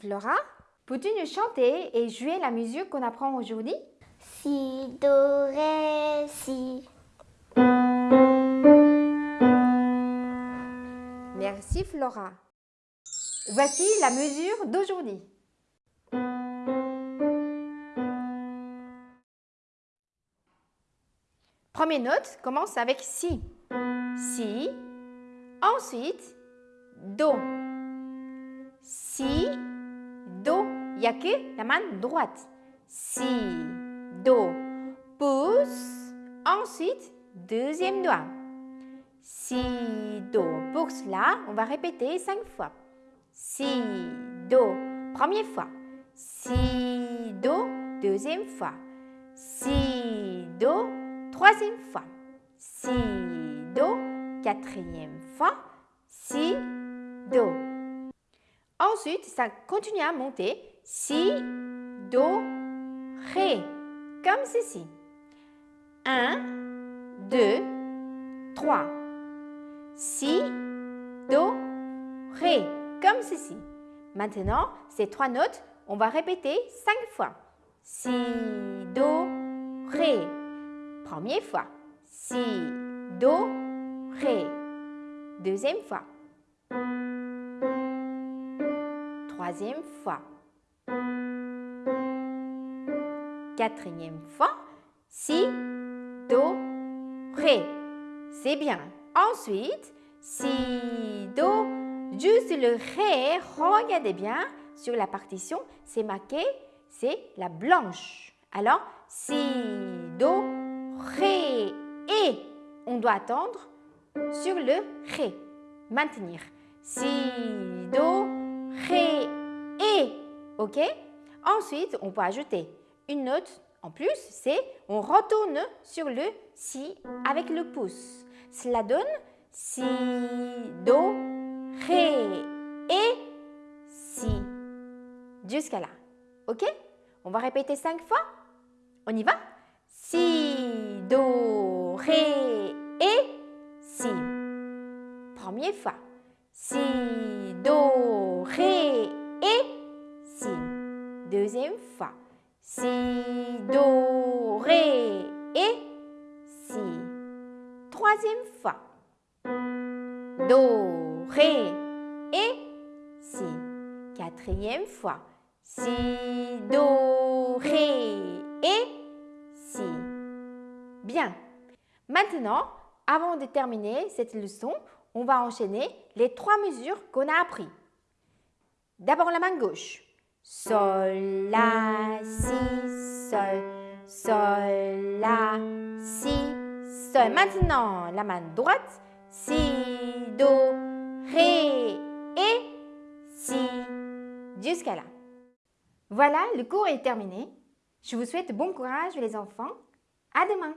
Flora. Peux-tu nous chanter et jouer la musique qu'on apprend aujourd'hui? Si, do, ré, si. Merci Flora. Voici la mesure d'aujourd'hui. Première note commence avec si. Si. Ensuite, do. Si, do. Il a que la main droite. Si, do. Pouce. Ensuite, deuxième doigt. Si, do. Pour cela, on va répéter cinq fois. Si, do. Première fois. Si, do. Deuxième fois. Si, do. Troisième fois. Si, do. Quatrième fois. Si, do. Ensuite, ça continue à monter. Si, do, ré. Comme ceci. 1, 2, 3. Si, do, ré. Comme ceci. Maintenant, ces trois notes, on va répéter cinq fois. Si, do, ré. Première fois. Si, do, ré. Deuxième fois. Troisième fois. Quatrième fois. Si, do, ré. C'est bien. Ensuite, si, do, juste le ré, regardez bien sur la partition, c'est marqué, c'est la blanche. Alors, si, do, ré, et. On doit attendre sur le ré. Maintenir. Si, do, ré, et. OK? Ensuite, on peut ajouter une note en plus, c'est on retourne sur le si avec le pouce. Cela donne si, do, ré, et, si. Jusqu'à là. OK? On va répéter cinq fois. On y va? Si, Deuxième fois. Si, do, ré, et, si. Troisième fois. Do, ré, et, si. Quatrième fois. Si, do, ré, et, si. Bien. Maintenant, avant de terminer cette leçon, on va enchaîner les trois mesures qu'on a appris. D'abord la main gauche. Sol, La, Si, Sol, Sol, La, Si, Sol. Maintenant, la main droite. Si, Do, Ré, et Si. Jusqu'à là. Voilà, le cours est terminé. Je vous souhaite bon courage les enfants. À demain